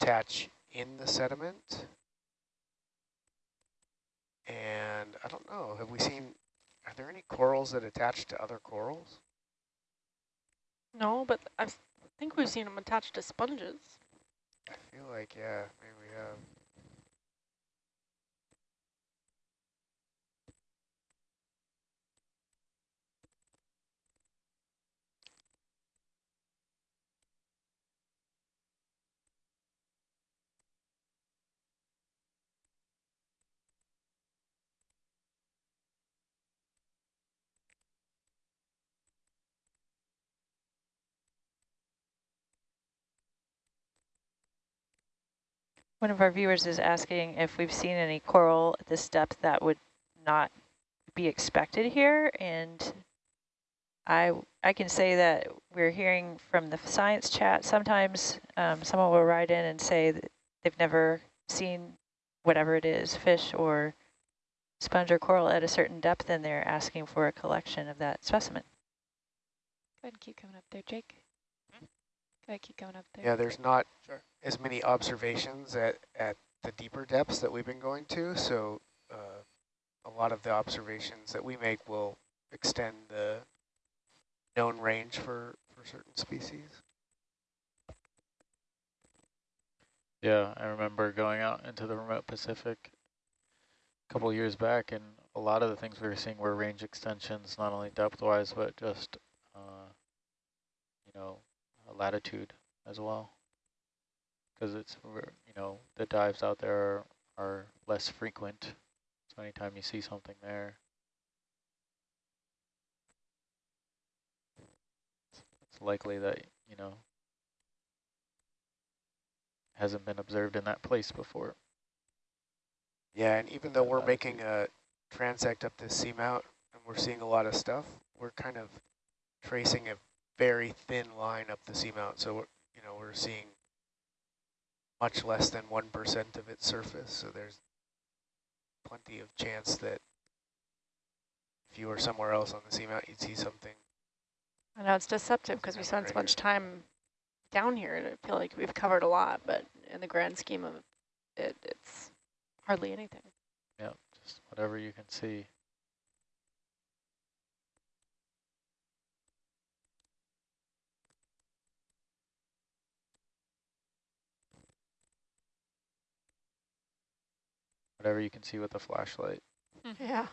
attach in the sediment. And I don't know, have we seen, are there any corals that attach to other corals? No, but I think we've seen them attached to sponges. I feel like, yeah, maybe we have. One of our viewers is asking if we've seen any coral at this depth that would not be expected here. And I, I can say that we're hearing from the science chat, sometimes um, someone will write in and say that they've never seen whatever it is, fish or sponge or coral at a certain depth, and they're asking for a collection of that specimen. Go ahead and keep coming up there, Jake. Go ahead, keep going up there. Yeah, there's not sure. as many observations at, at the deeper depths that we've been going to, so uh, a lot of the observations that we make will extend the known range for, for certain species. Yeah, I remember going out into the remote Pacific a couple years back, and a lot of the things we were seeing were range extensions, not only depth-wise, but just, uh, you know, latitude as well. Because it's, you know, the dives out there are, are less frequent. So anytime you see something there, it's likely that, you know, hasn't been observed in that place before. Yeah, and even though we're making a transect up this seamount and we're seeing a lot of stuff, we're kind of tracing a very thin line up the seamount. So, you know, we're seeing much less than 1% of its surface. So there's plenty of chance that if you were somewhere else on the seamount, you'd see something. I know it's deceptive because we spent so much time down here and I feel like we've covered a lot, but in the grand scheme of it, it's hardly anything. Yeah, just whatever you can see. Whatever you can see with the flashlight. Mm -hmm. Yeah.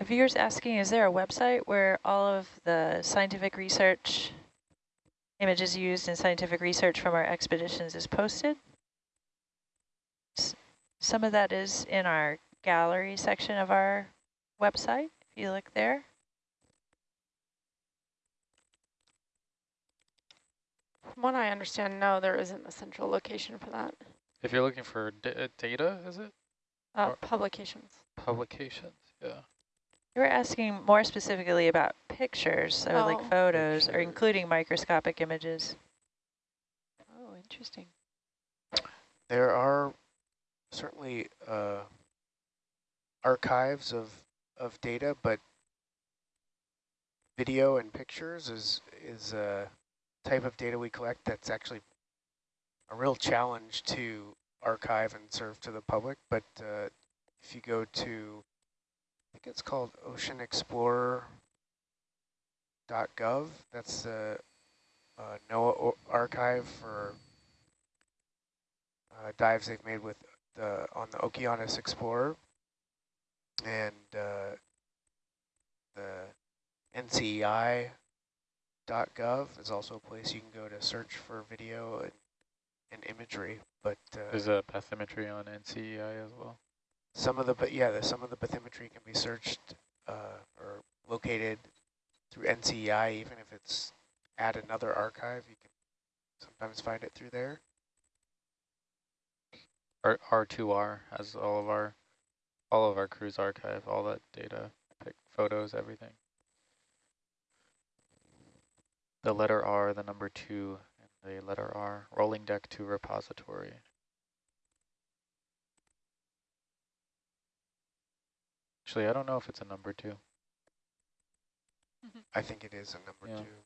A viewer's asking, is there a website where all of the scientific research images used in scientific research from our expeditions is posted? S some of that is in our gallery section of our website, if you look there. From what I understand, no, there isn't a central location for that. If you're looking for data, is it? Uh, publications. Publications, yeah. You were asking more specifically about pictures, so oh, like photos, pictures. or including microscopic images. Oh, interesting. There are certainly uh, archives of of data, but video and pictures is is a type of data we collect that's actually a real challenge to archive and serve to the public. But uh, if you go to I think it's called oceanexplorer.gov. That's the uh, NOAA archive for uh, dives they've made with the on the Okeanos Explorer, and uh, the NCEI.gov is also a place you can go to search for video and, and imagery. But uh, there's a bathymetry on NCEI as well. Some of the, but yeah, the, some of the bathymetry can be searched uh, or located through NCEI, even if it's at another archive, you can sometimes find it through there. R R2R has all of our, all of our cruise archive, all that data, photos, everything. The letter R, the number two, and the letter R, rolling deck to repository. Actually, I don't know if it's a number two. I think it is a number Yeah. two.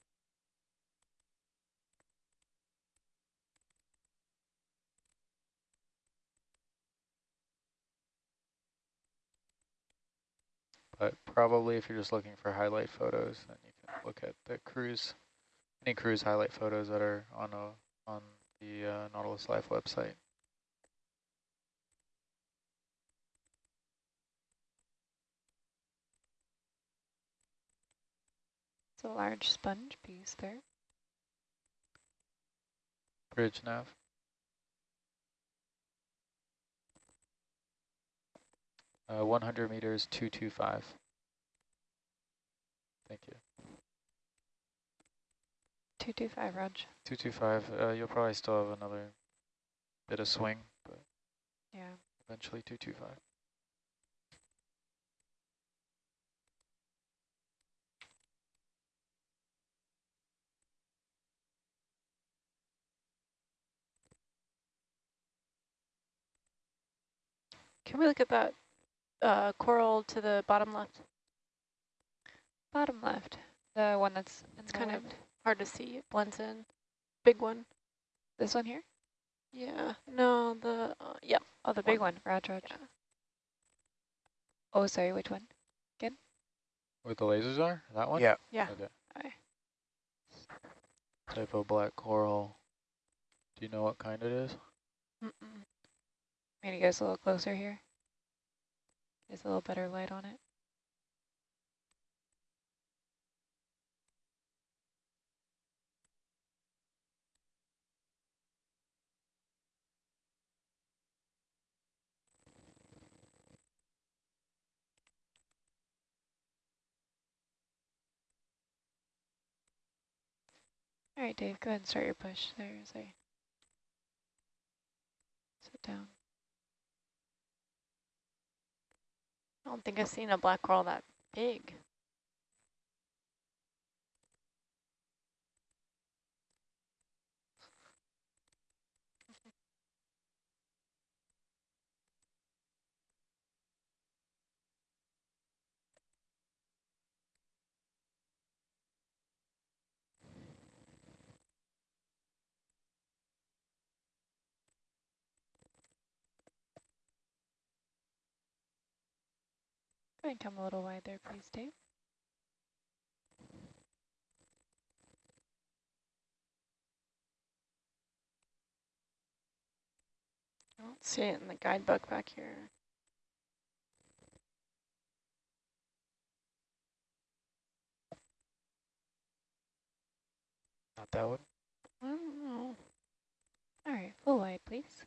But probably if you're just looking for highlight photos, then you can look at the cruise, any cruise highlight photos that are on a on the uh, Nautilus Live website. It's a large sponge piece there. Bridge nav. Uh, 100 meters, 225. Thank you. 225, Raj. 225, uh, you'll probably still have another bit of swing, but Yeah. eventually 225. Can we look at that uh, coral to the bottom left? Bottom left. The one that's It's the kind of hard to see. It blends in. Big one. This one here? Yeah. No, the, uh, yep. Oh, the big one. Raj, Raj. Yeah. Oh, sorry, which one? Again? Where the lasers are? That one? Yeah. Yeah. Okay. Aye. Typo black coral. Do you know what kind it is? Mm -mm. Maybe get us a little closer here. There's a little better light on it. All right, Dave, go ahead and start your push there as sit down. I don't think I've seen a black coral that big. Go ahead and come a little wide there, please, Dave. I don't see it in the guidebook back here. Not that one. I don't know. All right, full wide, please.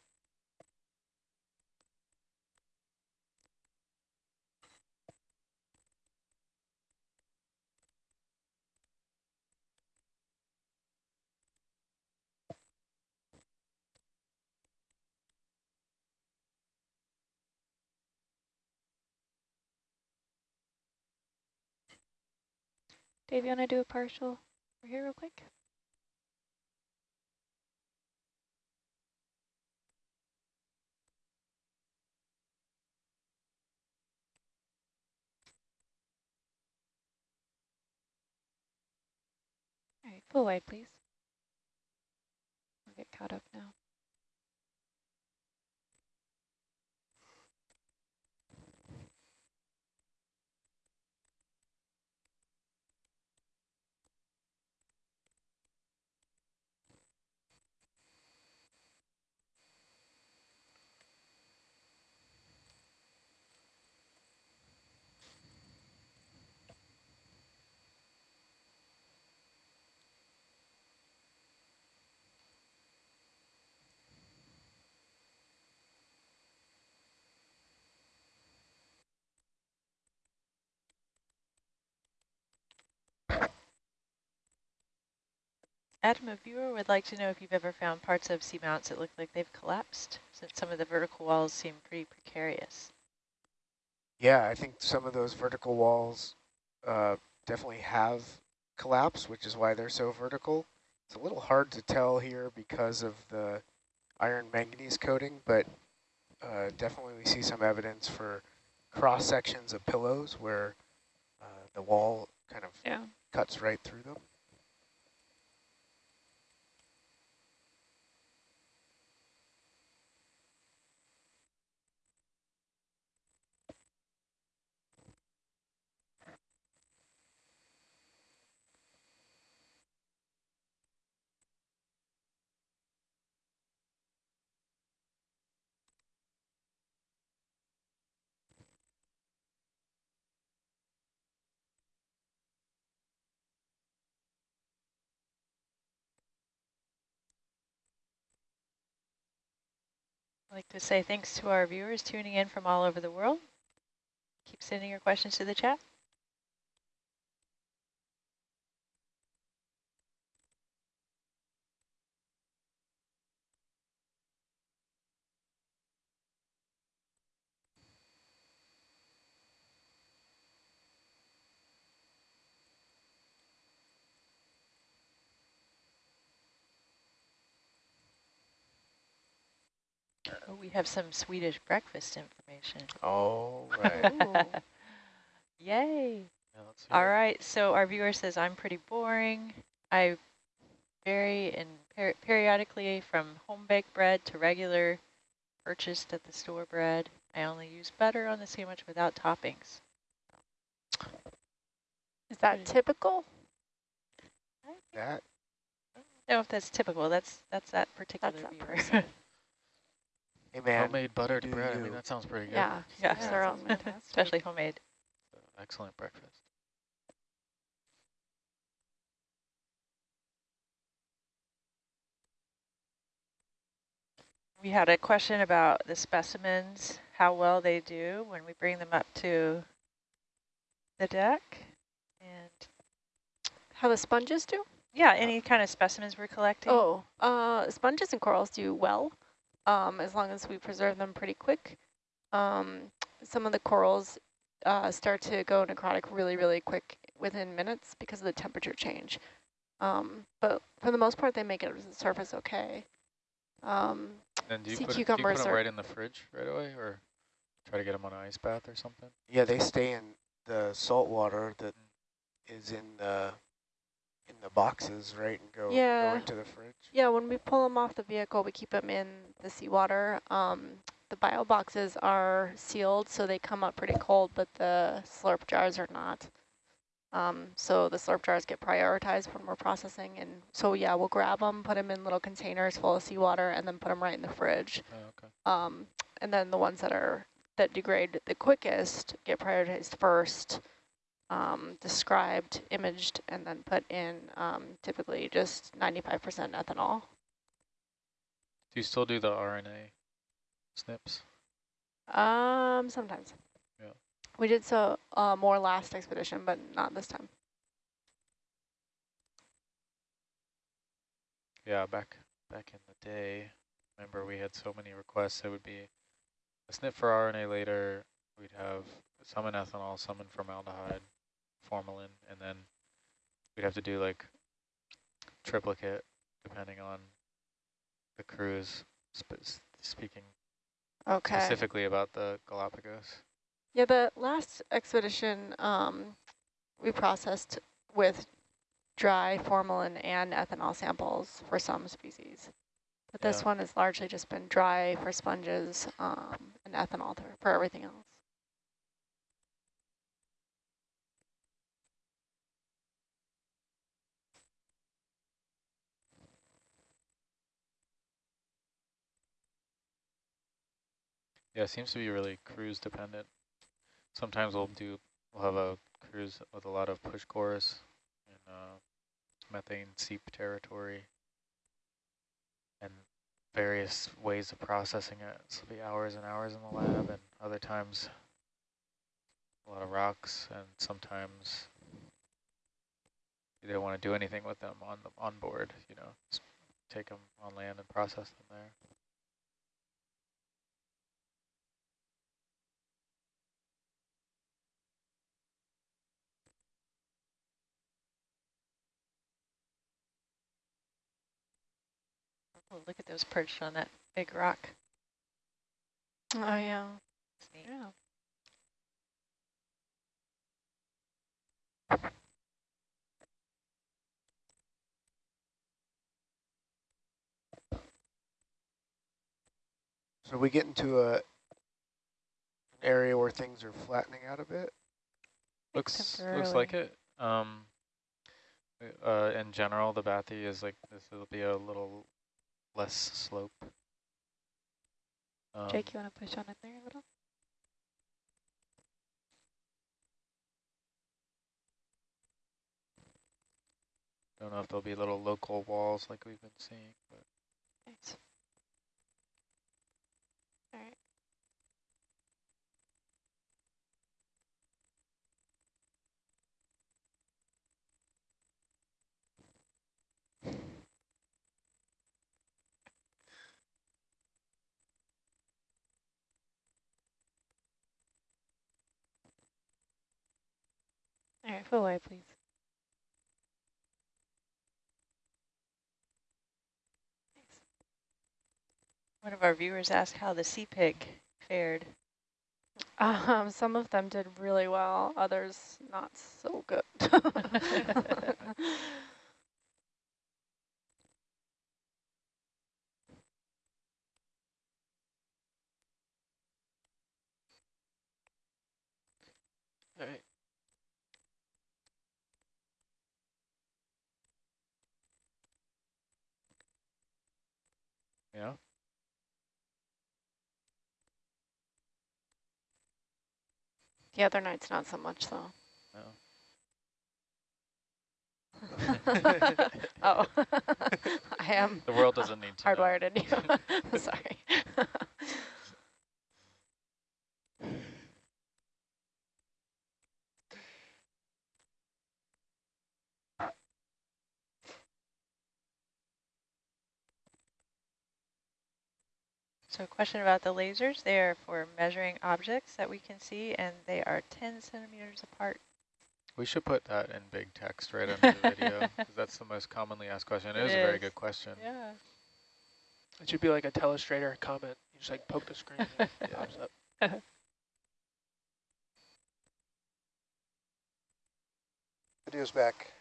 Dave, you want to do a partial over here real quick? All right, full wide, please. We'll get caught up now. Adam, a viewer would like to know if you've ever found parts of seamounts that look like they've collapsed, since some of the vertical walls seem pretty precarious. Yeah, I think some of those vertical walls uh, definitely have collapsed, which is why they're so vertical. It's a little hard to tell here because of the iron manganese coating, but uh, definitely we see some evidence for cross sections of pillows where uh, the wall kind of Yeah. cuts right through them. I'd like to say thanks to our viewers tuning in from all over the world. Keep sending your questions to the chat. Oh, we have some Swedish breakfast information. All right. Yay. Yeah, let's All what- right, so our viewer says, I'm pretty boring. I vary in per periodically from home baked bread to regular purchased at the store bread. I only use butter on the sandwich without toppings. Is that Pretty- typical? that I don't know if that's typical. That's that's that particular that viewer. person. hey man, Homemade buttered do bread, I mean, that sounds pretty good. Yeah. Yeah. each their own. Especially homemade. Excellent breakfast. We had a question about the specimens, how well they do when we bring them up to the deck. And How the sponges do? yeah, any kind of specimens we're collecting. Oh, uh, sponges and corals do well, um, as long as we preserve them pretty quick. Um, some of the corals uh, start to go necrotic really, really quick within minutes because of the temperature change. Um, but for the most part, they make it to the surface okay. Um, And do you, Sea put, it- do you put cucumbers them are- right in the fridge right away, or try to get them on an ice bath or something? yeah, they stay in the salt water that is in the in the boxes, right, and go Yeah. go into the fridge. Yeah, when we pull them off the vehicle, we keep them in the seawater. Um, the bio boxes are sealed, so they come up pretty cold, but the slurp jars are not. Um, so the slurp jars get prioritized when we're processing. And so, yeah, we'll grab them, put them in little containers full of seawater, and then put them right in the fridge. Oh, okay. Um, and then the ones that are that degrade the quickest get prioritized first, um, described, imaged, and then put in um, typically just 95% ethanol. Do you still do the RNA snips? Um, sometimes. Yeah. We did so uh, more last expedition, but not this time. Yeah, back back in the day, remember we had so many requests. It would be a snip for RNAlater. We'd have some in ethanol, some in formaldehyde, formalin, and then we'd have to do like triplicate depending on the cruise. Sp speaking Okay. specifically about the Galapagos. Yeah, the last expedition um, we processed with dry formalin and ethanol samples for some species. But this Yeah. one has largely just been dry for sponges um, and ethanol for everything else. Yeah, it seems to be really cruise dependent. Sometimes we'll do, we'll have a cruise with a lot of push cores in uh, methane seep territory and various ways of processing it. So it'll be hours and hours in the lab and other times a lot of rocks and sometimes you don't want to do anything with them on the on board, you know, just take them on land and process them there. Oh, look at those perched on that big rock. Oh, yeah. It's neat. Yeah. So we get into a an area where things are flattening out a bit. Looks looks like it. Um, uh, in general, the bathy is like this will be a little less slope. Um, Jake, you want to push on in there a little? don't know if there'll be little local walls like we've been seeing, but Nice. All right, full wide, please. Thanks. One of our viewers asked how the sea pig fared. Um, some of them did really well, others not so good. All right. Yeah. the other nights, not so much, though. No. oh, oh. I am The world doesn't need to know. hardwired in you. Sorry. So a question about the lasers. They are for measuring objects that we can see, and they are 10 centimeters apart. We should put that in big text right under the video because that's the most commonly asked question. It It is a very good question. Yeah. It should be like a telestrator comment. You just like poke the screen and it pops up. Video's back.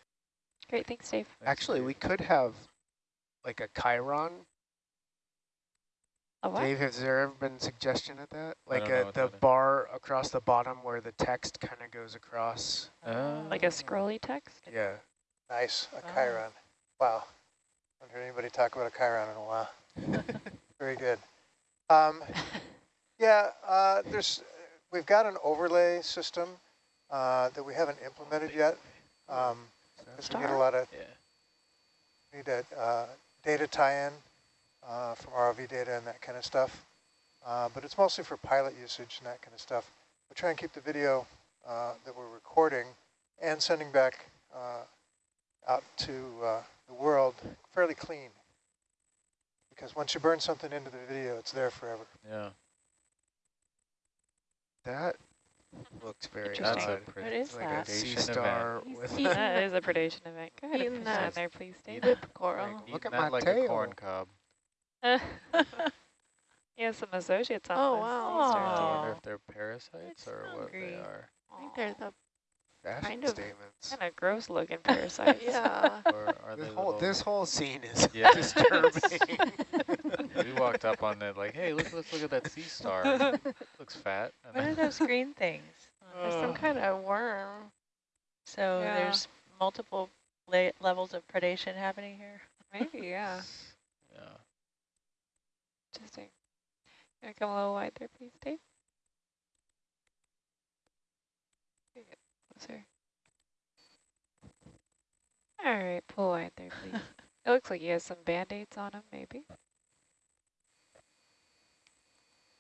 Great, thanks, Dave. Thanks, Actually, Dave. we could have like a Chiron. A what? Dave, has there ever been suggestion of that? Like a, the that is. bar across the bottom where the text kind of goes across. Uh, Like a scrolly text? Yeah. Nice, a Ah. Chiron. Wow. I haven't heard anybody talk about a Chiron in a while. Very good. Um, yeah, uh, there's, we've got an overlay system uh, that we haven't implemented yet. Um, because we need a lot of, yeah. need a uh, data tie-in uh, from ROV data and that kind of stuff. Uh, but it's mostly for pilot usage and that kind of stuff. We try and keep the video uh, that we're recording and sending back uh, out to uh, the world fairly clean. Because once you burn something into the video, it's there forever. Yeah. That looks very Interesting. That's a odd. What is It's like that? a sea Predation event. star with That is a predation event. Go ahead and Eating push on that there, please, Dave. Whip coral. Look at that my like tail. a corn cob. he has some associates on Oh, this. wow. He's I wonder if they're parasites It's or what they are. I think they're the fashion Kind of- statements. Kind of gross looking parasites. yeah. Or are This they whole little- this whole scene is Yeah. disturbing. we walked up on it like, hey, look, let's look at that sea star. Looks fat. And What are then- those green things? There's some kind of oh. worm. So Yeah. there's multiple la levels of predation happening here. Maybe, yeah. yeah. Interesting. Gonna come a little wide there, please, Dave. Here. Closer. All right, pull wide there, please. it looks like he has some band-aids on him, maybe.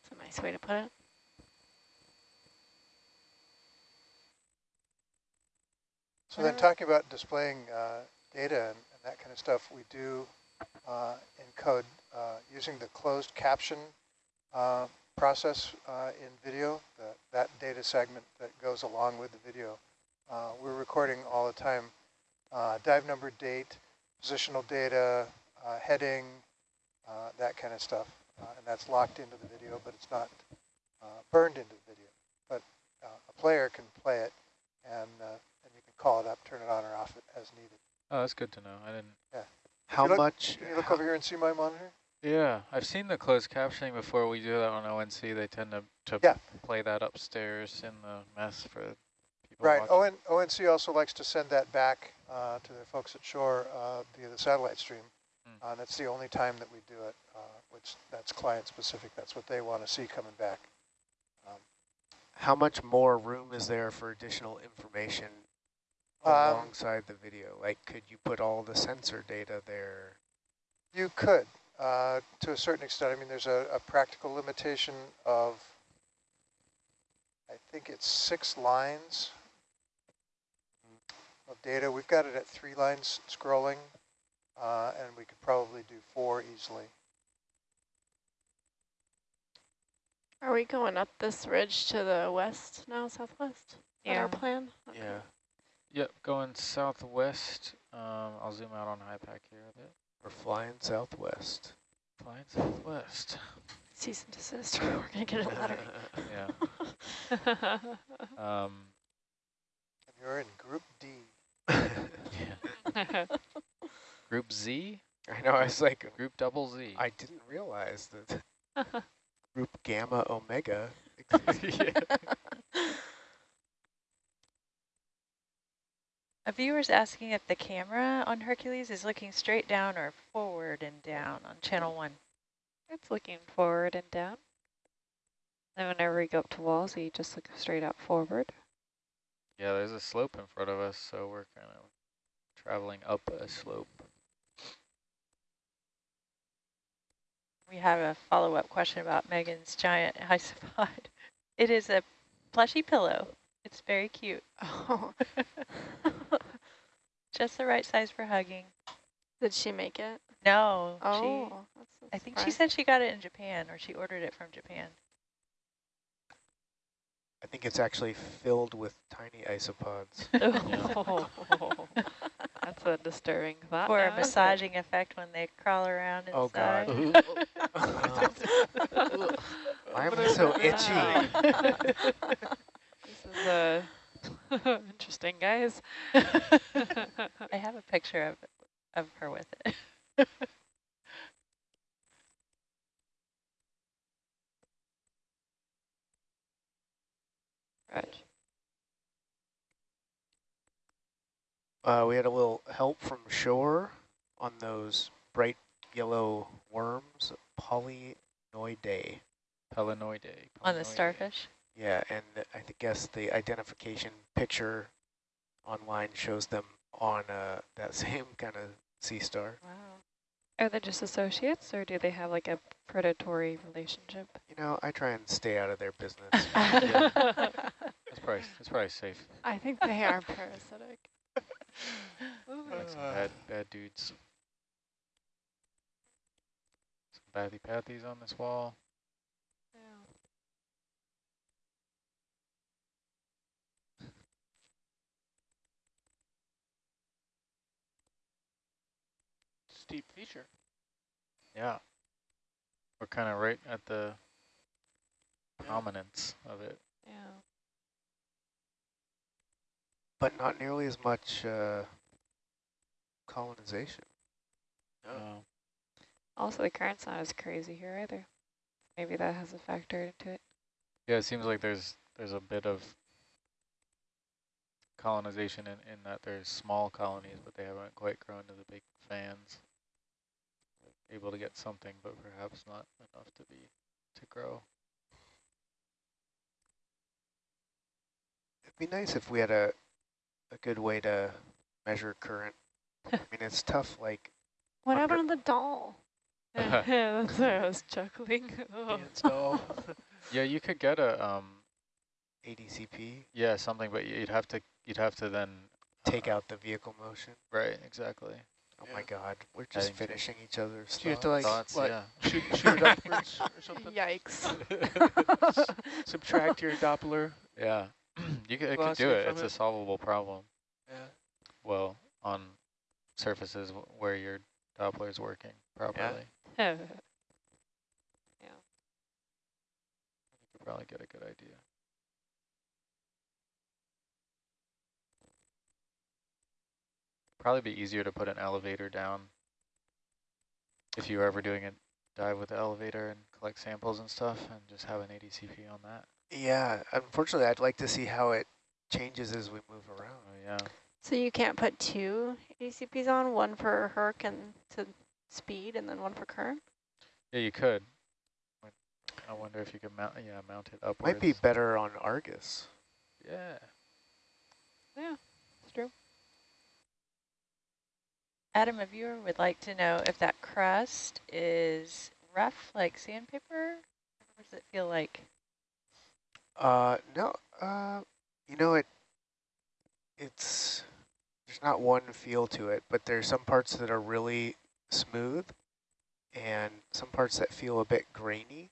It's a nice way to put it. So then talking about displaying uh, data and, and that kind of stuff, we do uh, encode uh, using the closed caption uh, process uh, in video, the, that data segment that goes along with the video. Uh, we're recording all the time uh, dive number, date, positional data, uh, heading, uh, that kind of stuff. Uh, and that's locked into the video, but it's not uh, burned into the video. But uh, a player can play it, and uh, and you can call it up, turn it on or off it as needed. Oh, that's good to know. I didn't. Yeah. How look- much? Can you look over here and see my monitor? Yeah, I've seen the closed captioning before. We do that on ONC. They tend to, to Yeah. play that upstairs in the mess for people Right. watching. ON, ONC also likes to send that back uh, to the folks at shore uh, via the satellite stream. Hmm. Uh, that's the only time that we do it, uh, which that's client specific. That's what they want to see coming back. Um, How much more room is there for additional information Um, alongside the video? Like, could you put all the sensor data there? You could, uh, to a certain extent. I mean, there's a, a practical limitation of, I think it's six lines of data. We've got it at three lines scrolling, uh, and we could probably do four easily. Are we going up this ridge to the west now, southwest? Is that Yeah. our plan? Okay. Yeah. Yep, going southwest. Um, I'll zoom out on HYPACK here a bit. We're flying southwest. Flying southwest. Cease and desist. We're gonna get a letter. Yeah. Um, And you're in Group D. yeah. Group Z? I know, I was like, Group double Z. I didn't realize that group gamma omega existed. A viewer's asking if the camera on Hercules is looking straight down or forward and down on channel one. It's looking forward and down. And whenever we go up to walls, we just look straight out forward. Yeah, there's a slope in front of us, so we're kind of traveling up a slope. We have a follow-up question about Megan's giant isopod. It is a plushy pillow. It's very cute. Oh, Just the right size for hugging. did she make it? No, she, Oh, that's a I think she said she got it in Japan or she ordered it from Japan. I think it's actually filled with tiny isopods. Oh, that's a disturbing thought. For a now, isn't massaging effect when they crawl around inside. Oh, God. Why am I so itchy? This is uh, interesting, guys. I have a picture of of her with it. Right. Uh, we had a little help from shore on those bright yellow worms, polynoidae. Pelanoidae. On the starfish. Yeah, and I th- guess the identification picture online shows them on uh, that same kind of sea star. Wow. Are they just associates, or do they have like a predatory relationship? You know, I try and stay out of their business. That's probably, it's probably safe. I think they are parasitic. Like some bad, bad dudes. Some Bathypathes on this wall. Steep feature. Yeah. We're kind of right at the prominence of it. Yeah. but not nearly as much uh, colonization. Oh. Uh, Also, the current's not as crazy here either. Maybe that has a factor into it. yeah, it seems like there's there's a bit of colonization in, in that there's small colonies, but they haven't quite grown to the big fans. Able to get something, but perhaps not enough to be to grow. It'd be nice if we had a a good way to measure current. I mean, it's tough. Like, What Under- happened to the doll? That's why I was chuckling. Oh. Doll. Yeah, you could get a um ADCP, yeah something, but you'd have to you'd have to then take uh, out the vehicle motion. right exactly. Oh Yeah. my God, we're just finishing each other's. So you have to like Thoughts, what, yeah. shoot, shoot it upwards or something. Yikes. Subtract your Doppler. Yeah, you could, could do it. It's it. a solvable problem. Yeah. Well, on surfaces w- where your Doppler is working properly. Yeah. yeah. You could probably get a good idea. Probably be easier to put an elevator down if you were ever doing a dive with the elevator and collect samples and stuff and just have an ADCP on that. Yeah, unfortunately, I'd like to see how it changes as we move around. Oh, yeah. So you can't put two ACPs on, one for Herc and to speed, and then one for current? Yeah, you could. I wonder if you could mount, yeah, mount it upwards. Might be better on Argus. Yeah. Yeah, it's true. Adam, a viewer would like to know if that crust is rough like sandpaper? What does it feel like? Uh, no, uh, you know, it, it's, there's not one feel to it, but there's some parts that are really smooth and some parts that feel a bit grainy.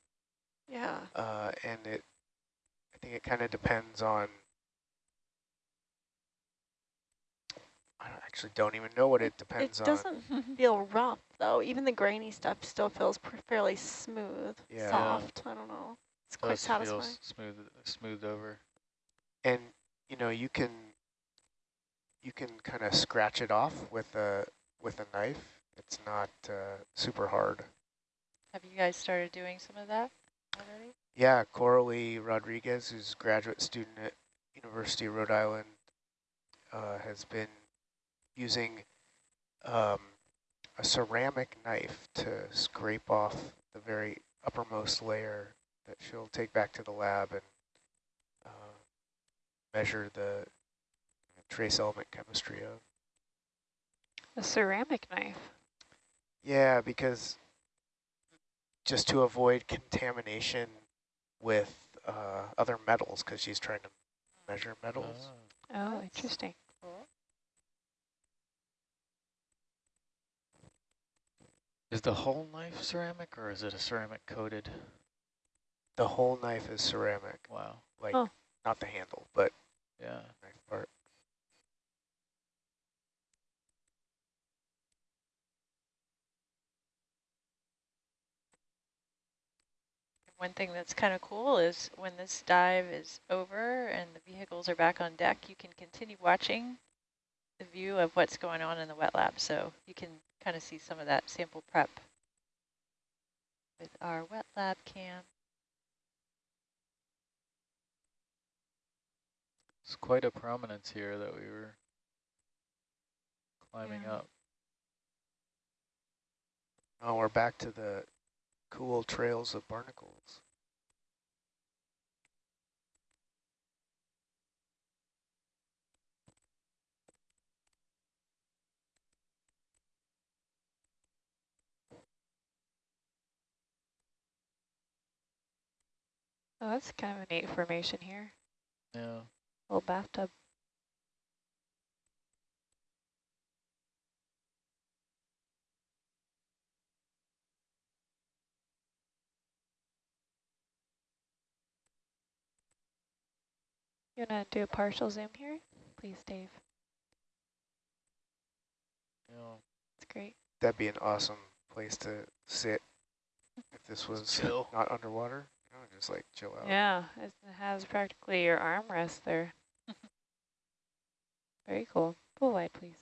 Yeah. Uh, and it, I think it kind of depends on, I don't, actually don't even know what it depends on. it doesn't feel rough, though. Even the grainy stuff still feels fairly smooth, Yeah. soft. I don't know. It's quite Does feel satisfying. smooth, smoothed over. And, you know, you can, you can kind of scratch it off with a, with a knife. It's not uh, super hard. Have you guys started doing some of that already? Yeah, Coralie Rodriguez, who's a graduate student at University of Rhode Island, uh, has been using um, a ceramic knife to scrape off the very uppermost layer that she'll take back to the lab and uh, measure the trace element chemistry of. A ceramic knife. Yeah, because just to avoid contamination with uh, other metals, because she's trying to measure metals. Ah. Oh, interesting. Is the whole knife ceramic or is it a ceramic coated? The whole knife is ceramic, Wow. like Oh. not the handle, but Yeah. knife part. One thing that's kind of cool is when this dive is over and the vehicles are back on deck, you can continue watching the view of what's going on in the wet lab. So you can kind of see some of that sample prep with our wet lab cam. It's quite a prominence here that we were climbing Yeah. up. Oh, we're back to the cool trails of barnacles. Oh, that's kind of a neat formation here. Yeah. Little bathtub. You wanna do a partial zoom here? Please, Dave. Yeah. That's great. That'd be an awesome place to sit if this was chill. not underwater. You just like chill out. Yeah, it has practically your armrest there. Very cool. Pull wide, please.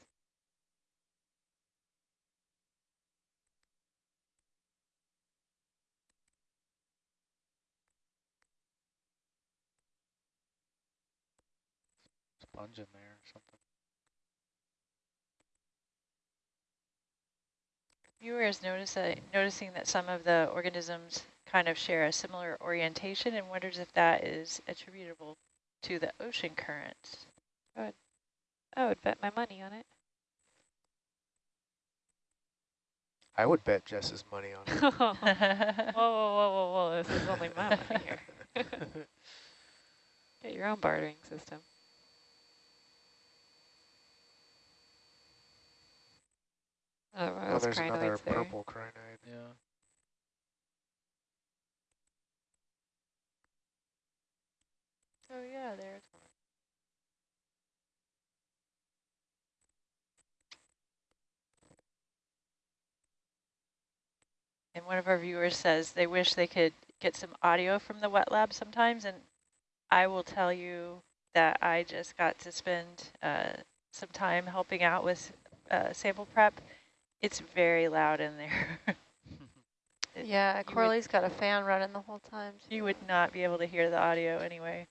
Sponge in there or something. Viewers notice that, noticing that some of the organisms kind of share a similar orientation and wonders if that is attributable to the ocean currents. I would bet my money on it. I would bet Jess's money on it. whoa, whoa, whoa, whoa, whoa, this is only my money here. Get your own bartering system. Oh, oh, those there's another there. purple crinoid. Yeah. Oh yeah, there's one. And one of our viewers says they wish they could get some audio from the wet lab sometimes. And I will tell you that I just got to spend uh, some time helping out with uh, sample prep. It's very loud in there. It- Yeah, would- Corley's got a fan running the whole time. you would not be able to hear the audio anyway.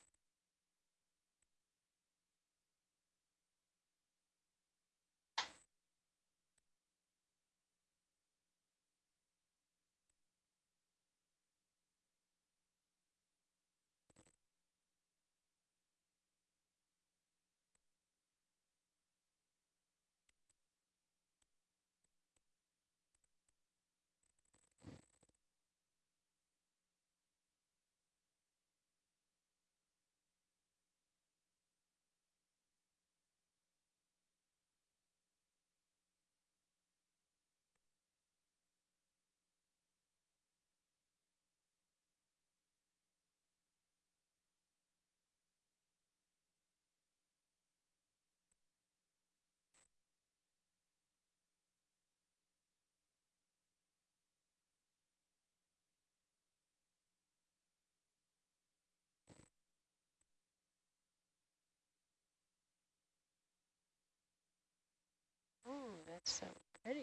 That's so pretty.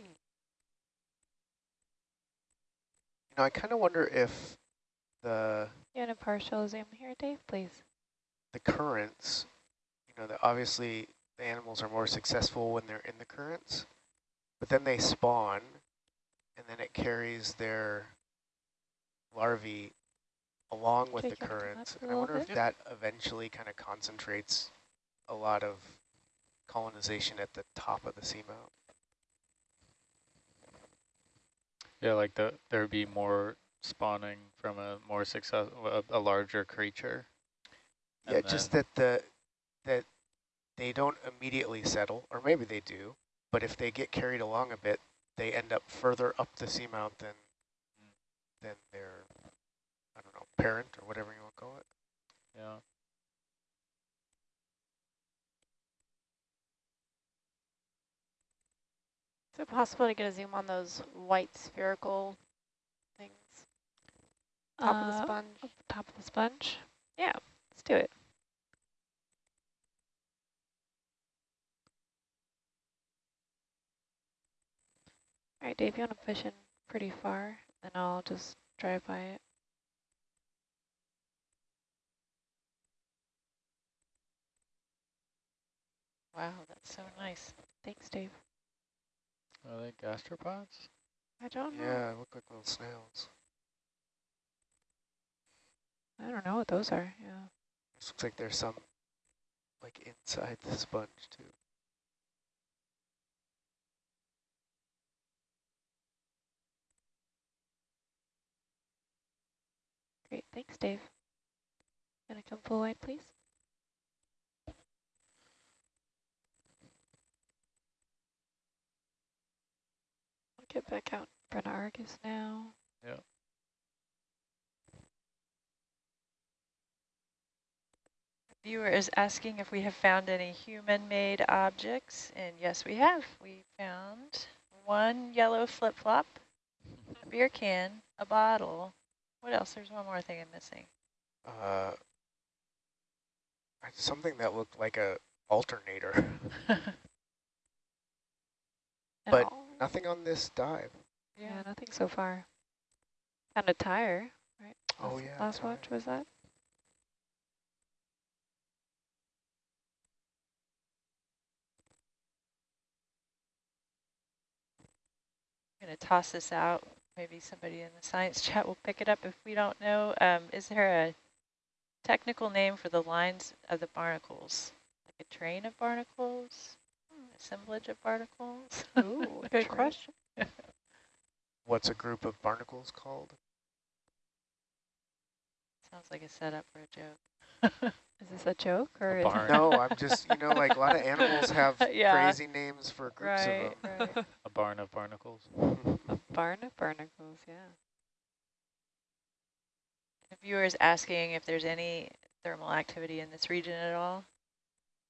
You know, I kind of wonder if the You want a partial zoom here, Dave, please? the currents, you know, that obviously the animals are more successful when they're in the currents, but then they spawn, and then it carries their larvae along with the currents. And I wonder if that eventually kind of concentrates a lot of colonization at the top of the seamount. Yeah, like the there would be more spawning from a more success, a, a larger creature. Yeah, just that the that they don't immediately settle, or maybe they do, but if they get carried along a bit, they end up further up the seamount than than their I don't know parent or whatever you want to call it. Yeah. It possible to get a zoom on those white spherical things? Top of the Uh, sponge? top of the sponge? Yeah, let's do it. All right, Dave, you want to push in pretty far, and I'll just drive by it. Wow, that's so nice. Thanks, Dave. Are they gastropods? I don't know. Yeah, look like little snails. I don't know what those are. Yeah. This looks like there's some like inside the sponge too. Great. Thanks, Dave. Gonna come full wide, please. Get back out in front Argus now. Yeah. Viewer is asking if we have found any human-made objects, and yes, we have. We found one yellow flip-flop, a beer can, a bottle. What else? There's one more thing I'm missing. Uh, something that looked like a alternator. But Nothing on this dive. yeah, nothing so far. And a tire, right? Oh Last- yeah. Last tire. watch was that? I'm going to toss this out. Maybe somebody in the science chat will pick it up if we don't know. Um, is there a technical name for the lines of the barnacles? Like a train of barnacles? Assemblage of barnacles? Ooh, good question. What's a group of barnacles called? Sounds like a setup for a joke. Is this a joke or A is barn. No, I'm just you know like a lot of animals have Yeah. crazy names for groups right, of right. A barn of barnacles. a barn of barnacles? Yeah. The viewer is asking if there's any thermal activity in this region at all.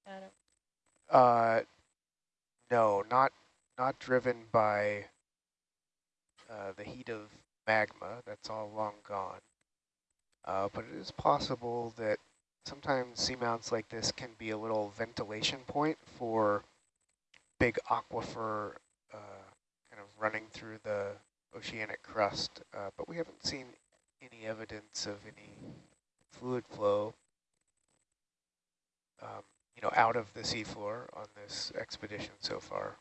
Adam? Uh, no, not not driven by uh, the heat of magma. That's all long gone. Uh, but it is possible that sometimes seamounts like this can be a little ventilation point for big aquifer uh, kind of running through the oceanic crust. Uh, but we haven't seen any evidence of any fluid flow um, you know, out of the seafloor on this expedition so far.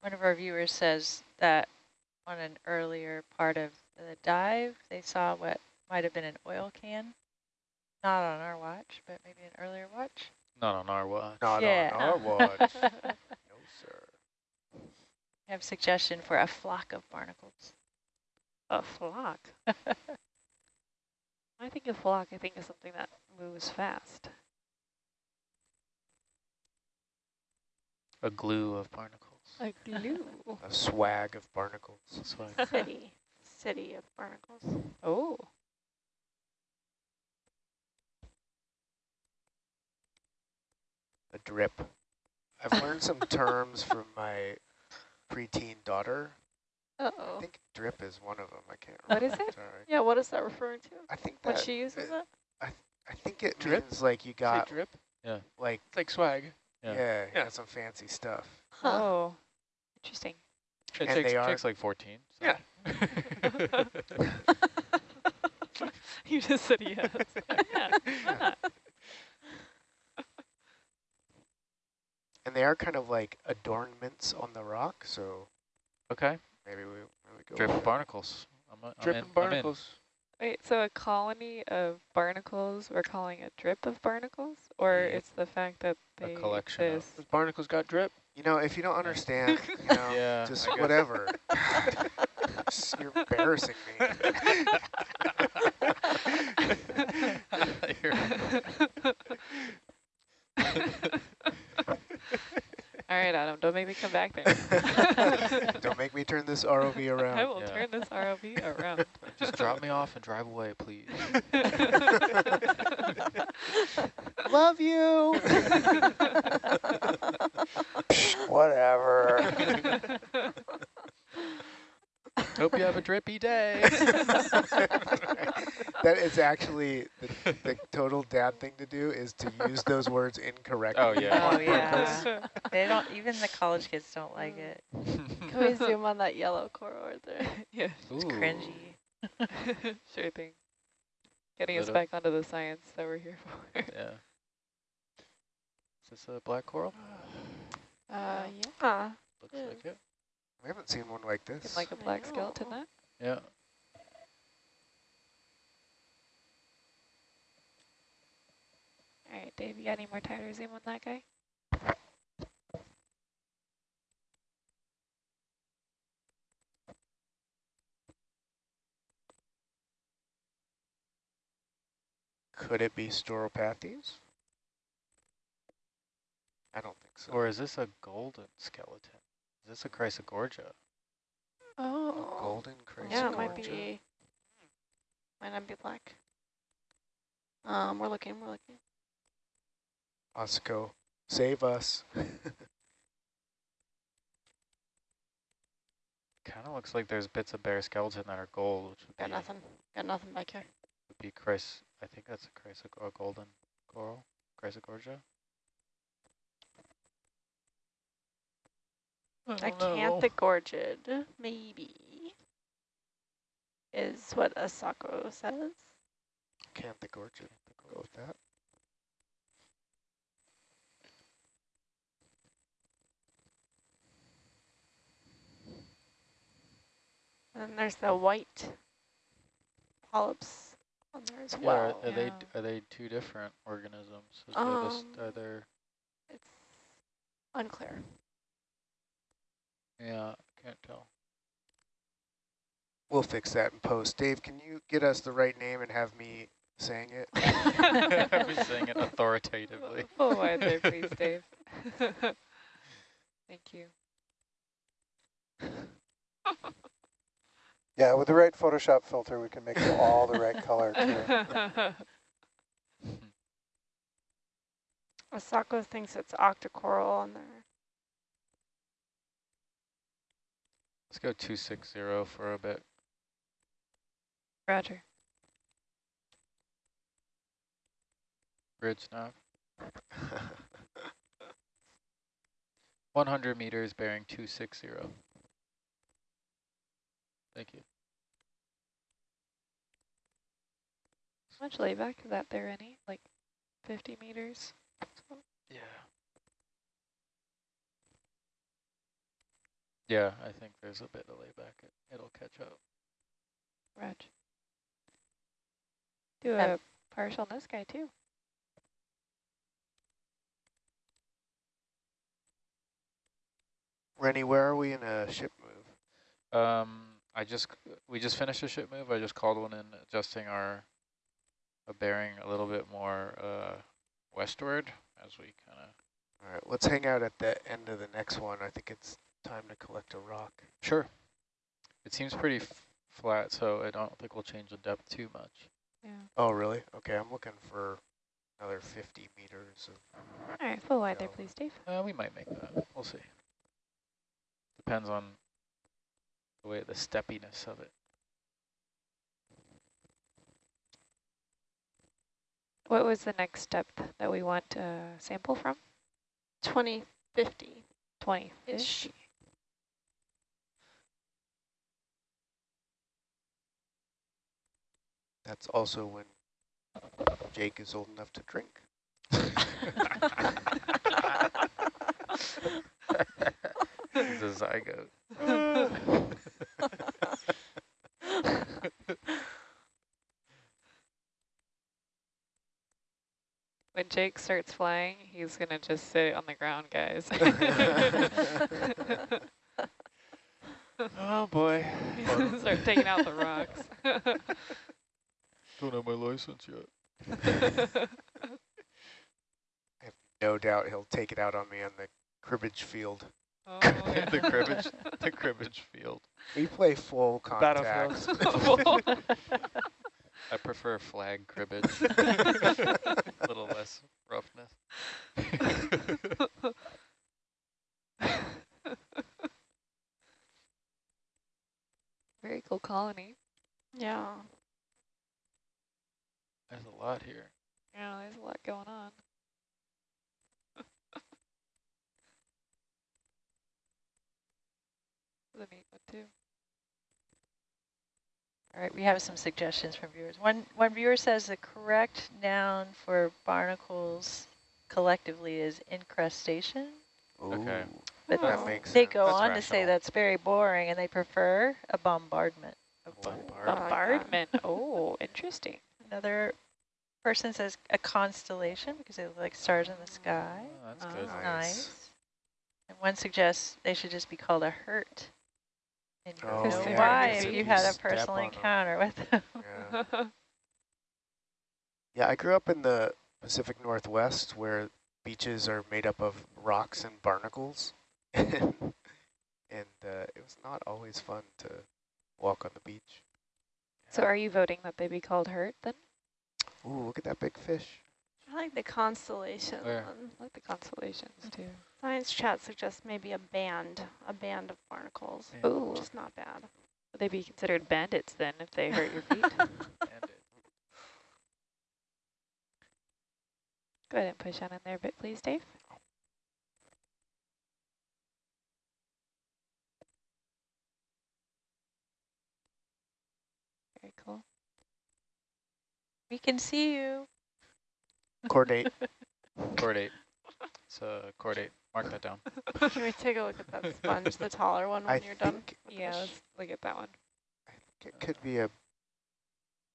One of our viewers says that on an earlier part of the dive, they saw what might have been an oil can. Not on our watch, but maybe an earlier watch. Not on our watch. Not Yeah. on our watch. no, sir. I have suggestion for a flock of barnacles. A flock. I think a flock, I think is something that moves fast. A glue of barnacles. A glue. A swag of barnacles. That's why City, city of barnacles. Oh. A drip. I've learned some terms from my preteen daughter. I Uh-oh. think drip is one of them. I can't What remember. is it? Sorry. Yeah, what is that referring to? I think When she uses uh, it? I think it Drip? means like you Say got drip. like It's like swag. yeah, Yeah. Yeah. got some fancy stuff. Huh. Oh. Interesting. it And takes, they are- takes like 14. So. Yeah. you just said yes. yeah. why? And they are kind of like adornments on the rock, so Okay. Maybe we, maybe go Drip of barnacles. I'm, a- I'm Drip in, and I'm barnacles. Wait, so a colony of barnacles, we're calling a drip of barnacles? Or Yeah. it's the fact that they A collection of- exist? Those barnacles got drip. You know, if you don't understand, you know, Yeah, just whatever. You're embarrassing me. All right, Adam, don't make me come back there. don't make me turn this ROV around. I will Yeah. turn this ROV around. Just drop me off and drive away, please. Love you. Whatever. Hope you have a drippy day. That is actually the, the total dad thing to do is to use those words incorrectly. Oh, yeah. Oh yeah. they don't. Even the college kids don't like it. Can we zoom on that yellow coral right there? yeah, It's Ooh. cringy. sure thing. Getting us back onto the science that we're here for. Yeah. Is this a black coral? Uh, yeah. Looks Yeah. like it. We haven't seen one like this. like a black skeleton know. that? Yeah. All right, Dave, you got any more tighter zoom on that guy? Could it be Stauropathes? I don't think so. Or is this a golden skeleton? Is this a Chrysogorgia? Oh. golden Chrysogorgia? Yeah, it might be. Might not be black. Um, we're looking, we're looking. Asako, save us. Kind of looks like there's bits of bare skeleton that are gold, which would Got be, nothing. Got nothing back here. would be Chrys. I think that's a Chrysog a golden coral, Chrysogorgia. Acanthogorgid, maybe, is what Asako says. Can't the gorge. Go with that. And then there's the white polyps on there as Yeah, well. are, are they are they two different organisms? Is there this, Um, are there? It's unclear. Yeah, can't tell. We'll fix that in post. Dave, can you get us the right name and have me saying it? I'm saying it authoritatively. Full wide there, please, Dave. Thank you. Yeah, with the right Photoshop filter, we can make it all the right color. Too. Asako thinks it's octocoral on there. Let's go 260 for a bit. Roger. Bridge now. 100 meters bearing 260. Thank you. How much layback is that there any? Like 50 meters? Yeah. Yeah, I think there's a bit of layback. It, it'll catch up. Reg. Do Um, a partial on this guy too. Rennie, where are we in a ship move? Um, I just we just finished a ship move. I just called one in, adjusting our a bearing a little bit more uh, westward as we kind of. All right, let's hang out at the end of the next one. I think it's time to collect a rock. Sure. It seems pretty f flat, so I don't think we'll change the depth too much. Yeah. Oh, really? Okay, I'm looking for another 50 meters. Of, All right, full wide there, please, Dave. Uh, we might make that. We'll see. Depends on the way the steppiness of it. What was the next step that we want to sample from? 2050 20 ish. that's also when Jake is old enough to drink. He's a zygote. When Jake starts flying, he's going to just sit on the ground, guys. oh boy. He's gonna start taking out the rocks. Don't have my license yet. I have no doubt he'll take it out on me on the cribbage field. Oh, the cribbage, the cribbage field. We play full contact. I prefer flag cribbage. A little less roughness. Very cool colony. Yeah. There's a lot here. Yeah, there's a lot going on. The neat one too. All right, we have some suggestions from viewers. One one viewer says the correct noun for barnacles collectively is incrustation. Okay. But that Oh. makes They sense. go That's on to say that's very boring, and they prefer a bombardment. of Bombard. I like that. Bombardment. oh, interesting. Another person says a constellation because they look like stars in the sky. Oh, that's Ah. good. Nice. Nice. And one suggests they should just be called a hurt. And you Oh, yeah, why if if you you had a personal on 'em. encounter with them. Yeah. yeah, I grew up in the Pacific Northwest where beaches are made up of rocks and barnacles. and uh, it was not always fun to walk on the beach. so are you voting that they be called hurt then? Ooh, look at that big fish. I like the constellation Where? one. Oh, I like the constellations too. Science chat suggests maybe a band, a band of barnacles. Yeah. Ooh, Which is not bad. would they be considered bandits then if they hurt your feet? Go ahead and push on in there a bit, please, Dave. Very cool. we can see you. Chordate. Chordate. It's a chordate. Mark that down. Can we take a look at that sponge, the taller one, when I you're done? think, Yeah, let's look at that one. I think it could be a.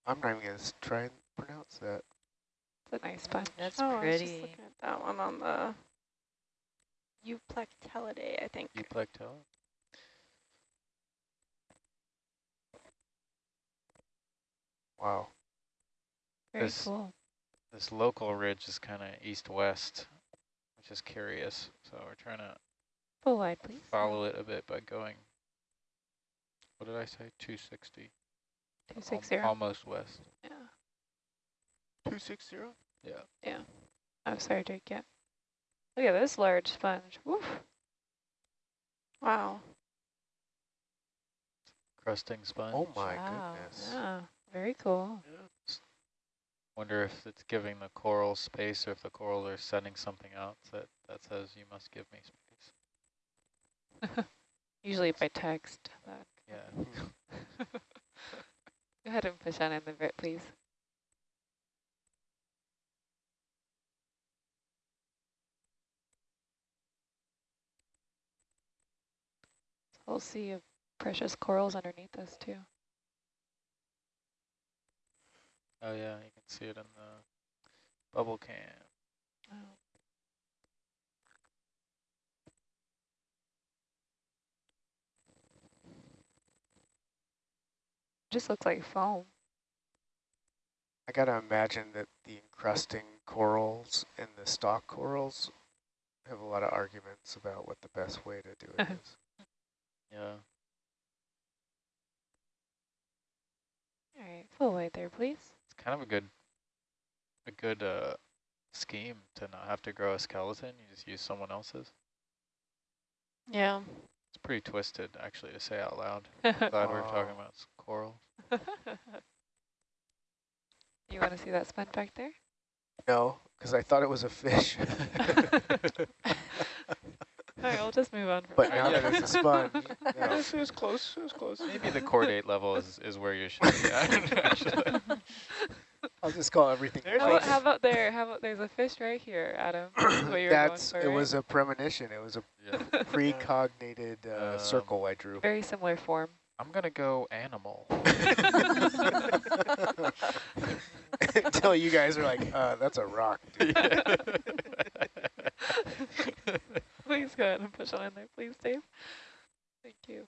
I'm not even going to try and pronounce that. It's a nice sponge. That's oh, I was just pretty. looking at that one on the Euplectellidae, I think. Euplectella. Wow. Very This- cool. This local ridge is kind of east-west, which is curious. So we're trying to Full wide, please. follow it a bit by going, what did I say, 260? 260. Al- Almost west. Yeah. 260? Yeah. Yeah. Oh, sorry, Jake. Yeah. Look at this large sponge. Woof. Wow. crusting sponge. Oh my Wow. goodness. Yeah, very cool. Wonder if it's giving the coral space or if the corals are sending something out that, that says you must give me space. Usually by text. That. Yeah. Go ahead and push on in the bit, please. We'll see of precious corals underneath us too. Oh yeah, you can see it in the bubble cam. Oh. Just looks like foam. I gotta imagine that the encrusting corals and the stock corals have a lot of arguments about what the best way to do it is. Yeah. All right, full weight there, please. It's kind of a good a good uh scheme to not have to grow a skeleton, you just use someone else's. Yeah. It's pretty twisted actually to say out loud. Glad we're talking about coral. you want to see that sponge back there? No, because I thought it was a fish. All right, we'll just move on. From but that. now that it's a sponge, Yeah, yeah. it was close. It was close. Maybe the chordate level is, is where you should be at, actually. I'll just call everything There's How, how about there? How about there's a fish right here, Adam? That's what That's for, it right? was a premonition. It was a Yeah. precognated uh, Um, circle I drew. very similar form. I'm gonna go animal. Until you guys are like, uh, that's a rock. Dude. please go ahead and push on in there, please, Dave. Thank you.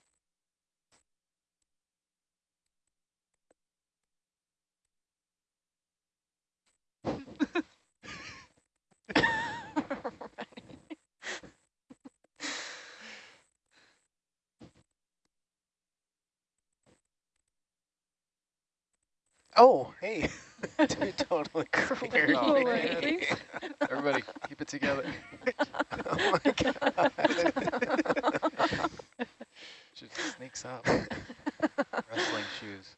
Oh, hey. Dude, totally scared Oh, me. Everybody, keep it together. oh my god. Just sneaks up. Wrestling shoes.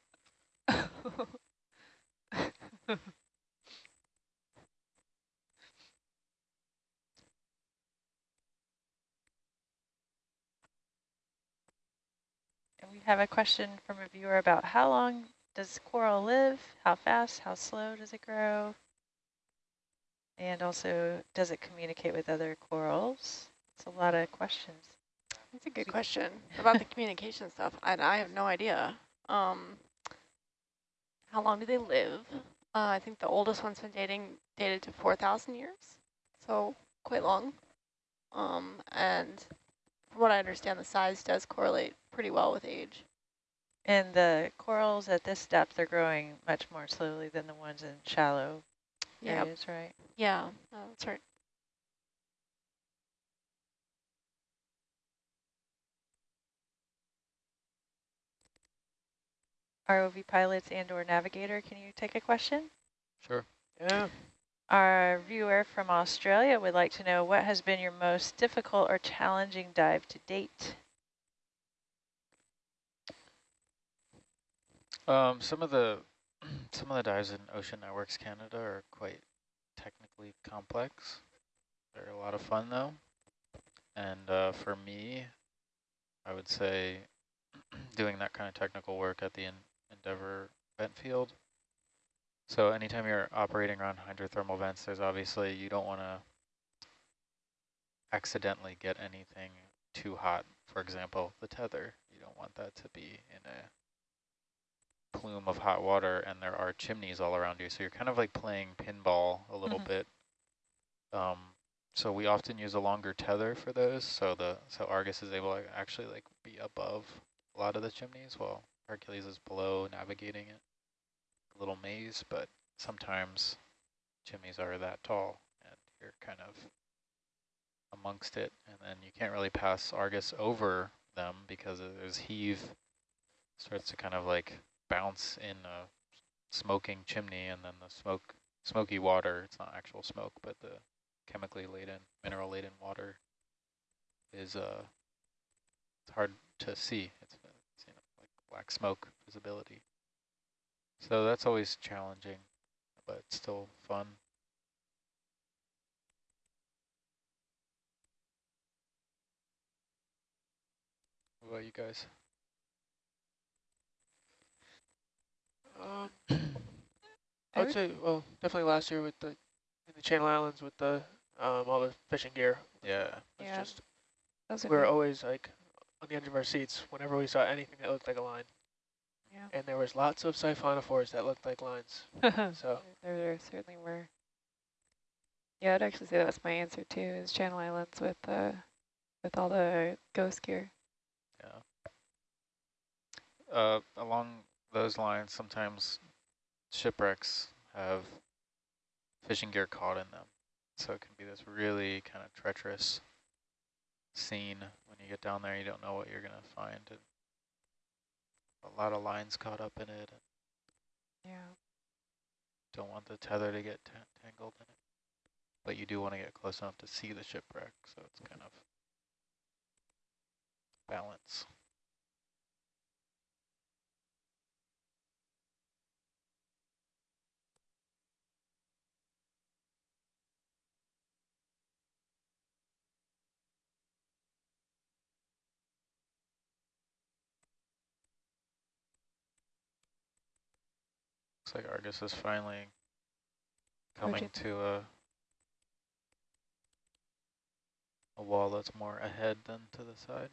And we have a question from a viewer about how long does coral live? How fast? How slow does it grow? And also, does it communicate with other corals? It's a lot of questions. That's a good question about the communication stuff. I, I have no idea. Um, how long do they live? Uh, I think the oldest one's been dating dated to 4,000 years, so quite long. Um, and from what I understand, the size does correlate pretty well with age. And the corals at this depth are growing much more slowly than the ones in shallow Yeah, areas, right? yeah, no, that's right. ROV pilots and or navigator, can you take a question? Sure. Yeah. Our viewer from Australia would like to know what has been your most difficult or challenging dive to date? Um, some of the some of the dives in Ocean Networks Canada are quite technically complex. They're a lot of fun though, and uh, for me, I would say doing that kind of technical work at the en Endeavour vent field. So anytime you're operating around hydrothermal vents, there's obviously you don't want to accidentally get anything too hot. For example, the tether. You don't want that to be in a plume of hot water and there are chimneys all around you. So you're kind of like playing pinball a little Mhm. bit. Um, so we often use a longer tether for those. So the so Argus is able to actually like be above a lot of the chimneys while Hercules is below navigating it. A little maze, but sometimes chimneys are that tall and you're kind of amongst it and then you can't really pass Argus over them because there's heave starts to kind of like bounce in a smoking chimney and then the smoke smoky water it's not actual smoke but the chemically laden mineral laden water is uh it's hard to see it's, it's you know like black smoke visibility. So that's always challenging, but still fun. What about you guys? Um, I I would would- say, well, definitely last year with the in the Channel Islands with the um, all the fishing gear. Yeah. was Yeah. just Those we would were be- always like on the edge of our seats whenever we saw anything that looked like a line. Yeah. And there was lots of siphonophores that looked like lines. So There, there certainly were. Yeah, I'd actually say that's my answer too, is Channel Islands with uh, with all the ghost gear. Yeah. Uh, along those lines, sometimes shipwrecks have fishing gear caught in them. So it can be this really kind of treacherous scene when you get down there, you don't know what you're going to find. And a lot of lines caught up in it. And Yeah. don't want the tether to get tangled in it. But you do want to get close enough to see the shipwreck, so it's kind of balance. Looks like Argus is finally coming to a a wall that's more ahead than to the side.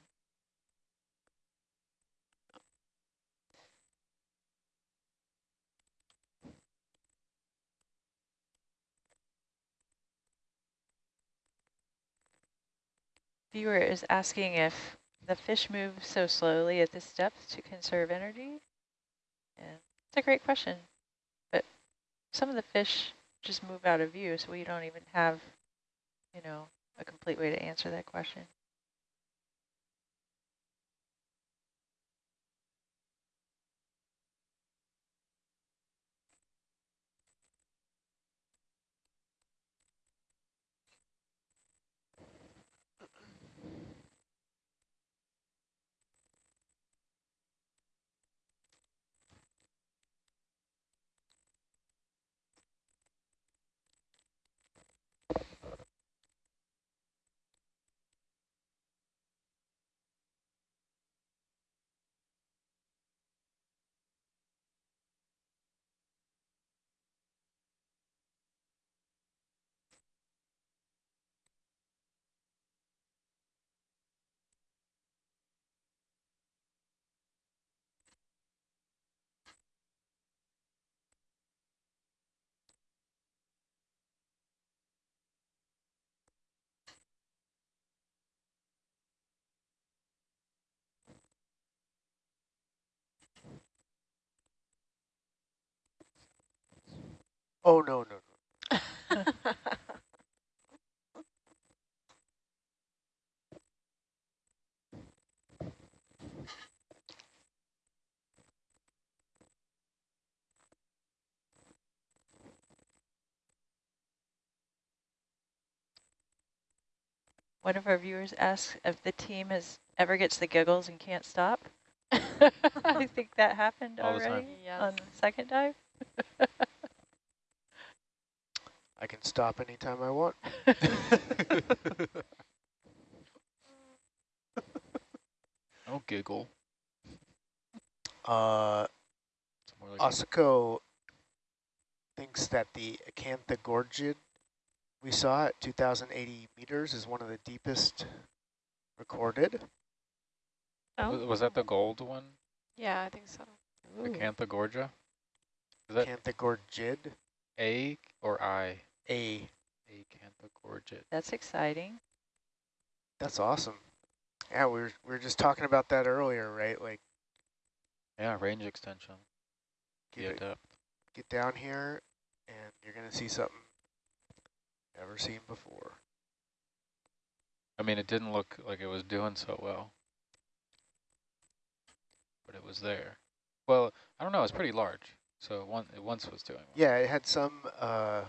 Viewer is asking if the fish move so slowly at this depth to conserve energy. And it's a great question, some of the fish just move out of view, so we don't even have, you know, a complete way to answer that question. Oh, no, no, no. One of our viewers asks if the team has ever gets the giggles and can't stop. I think that happened All the time. already Yes. on the second dive. I can stop anytime I want. Don't giggle. Uh, It's like Asako thinks that the Acanthogorgid we saw at 2,080 meters is one of the deepest recorded. was, was that the gold one? Yeah, I think so. The Acanthogorgid? Is that Acanthogorgid, A or I? A. Acantha oh, gorgid. That's exciting. That's awesome. Yeah, we were, we were just talking about that earlier, right? Like, Yeah, range extension. get, Yeah, it- depth. get down here, and you're going to see something never seen before. I mean, it didn't look like it was doing so well. But it was there. Well, I don't know, it's pretty large. So it, one, it once was doing well. Yeah, it had some uh,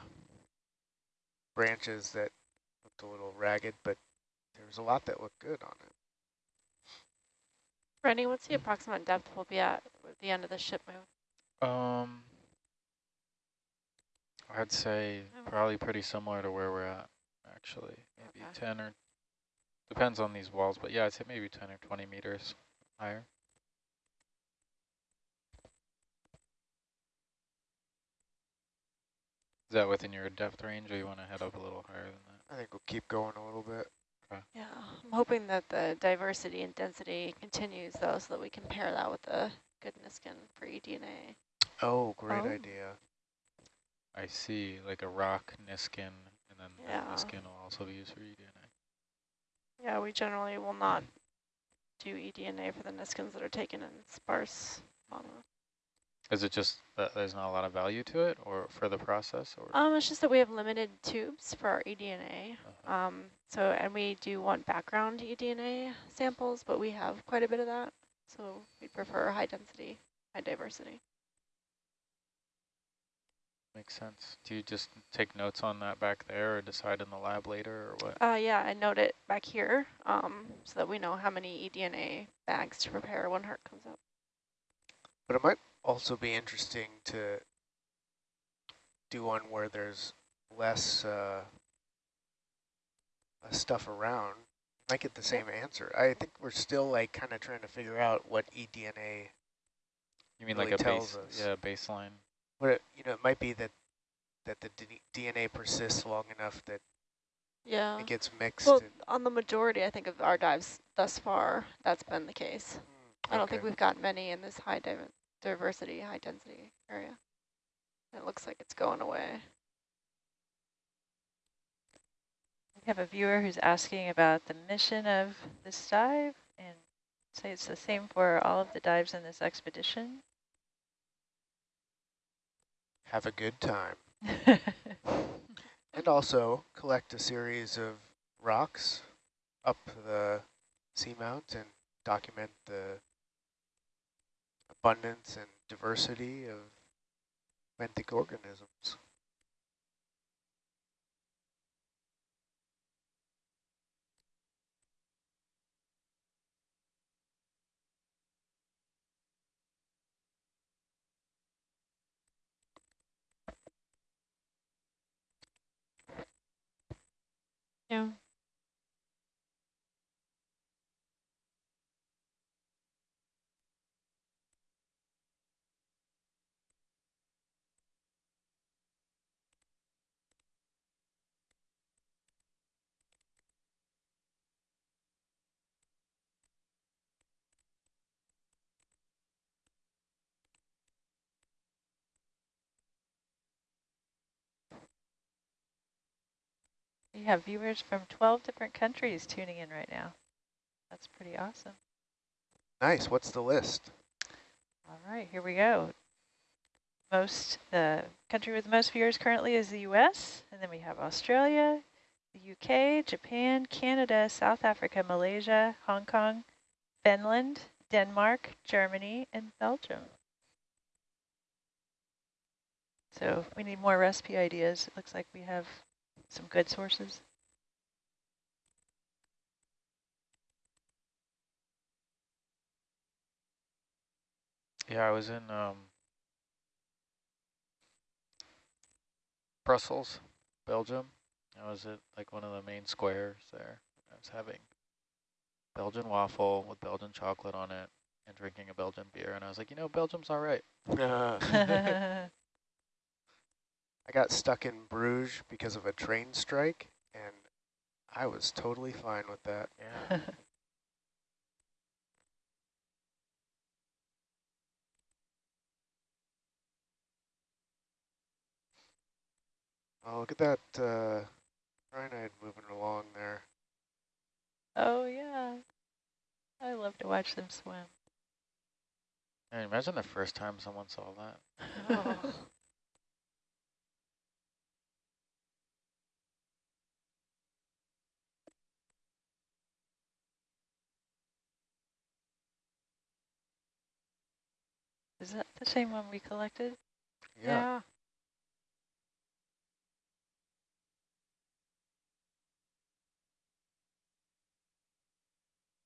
branches that looked a little ragged, but there was a lot that looked good on it. Rennie, what's the approximate depth we'll be at at the end of the ship move? Um, I'd say probably pretty similar to where we're at, actually. Maybe Okay. 10 or, depends on these walls, but yeah, I'd say maybe 10 or 20 meters higher. Is that within your depth range, or you want to head up a little higher than that? I think we'll keep going a little bit. Yeah, I'm hoping that the diversity and density continues though, so that we can pair that with the good Niskin for E eDNA. Oh, great Oh. idea. I see, like a rock Niskin, and then Yeah. that Niskin will also be used for E eDNA. Yeah, we generally will not do E eDNA for the Niskins that are taken in sparse fauna. Is it just that there's not a lot of value to it, or for the process, or? Um, it's just that we have limited tubes for our eDNA. Uh-huh. Um, so, and we do want background eDNA samples, but we have quite a bit of that. So we prefer high density, high diversity. Makes sense. Do you just take notes on that back there or decide in the lab later or what? Uh, yeah, I note it back here um, so that we know how many eDNA bags to prepare when HERC comes up. But it might also be interesting to do one where there's less uh, stuff around. Might get the same answer. I think we're still like kind of trying to figure out what E eDNA. You mean really like a tells base, us. yeah, baseline? What it, you know, it might be that that the D DNA persists long enough that Yeah. it gets mixed. Well, on the majority, I think, of our dives thus far, that's been the case. Hmm, I don't think we've got many in this high div diversity, high density area. It looks like it's going away. We have a viewer who's asking about the mission of this dive and say it's the same for all of the dives in this expedition. have a good time. And also collect a series of rocks up the seamount and document the abundance and diversity of benthic organisms. Yeah. We have viewers from 12 different countries tuning in right now. That's pretty awesome. Nice. What's the list? All right, here we go. Most, the country with the most viewers currently is the US, and then we have Australia, the UK, Japan, Canada, South Africa, Malaysia, Hong Kong, Finland, Denmark, Germany, and Belgium. So we need more recipe ideas. It looks like we have some good sources. Yeah, I was in um, Brussels, Belgium. I was at like one of the main squares there. I was having Belgian waffle with Belgian chocolate on it and drinking a Belgian beer. And I was like, you know, Belgium's all right. I got stuck in Bruges because of a train strike, and I was totally fine with that. Yeah. Oh, look at that uh, rhinide moving along there. oh, yeah. I love to watch them swim. And imagine the first time someone saw that. Oh. Is that the same one we collected? Yeah.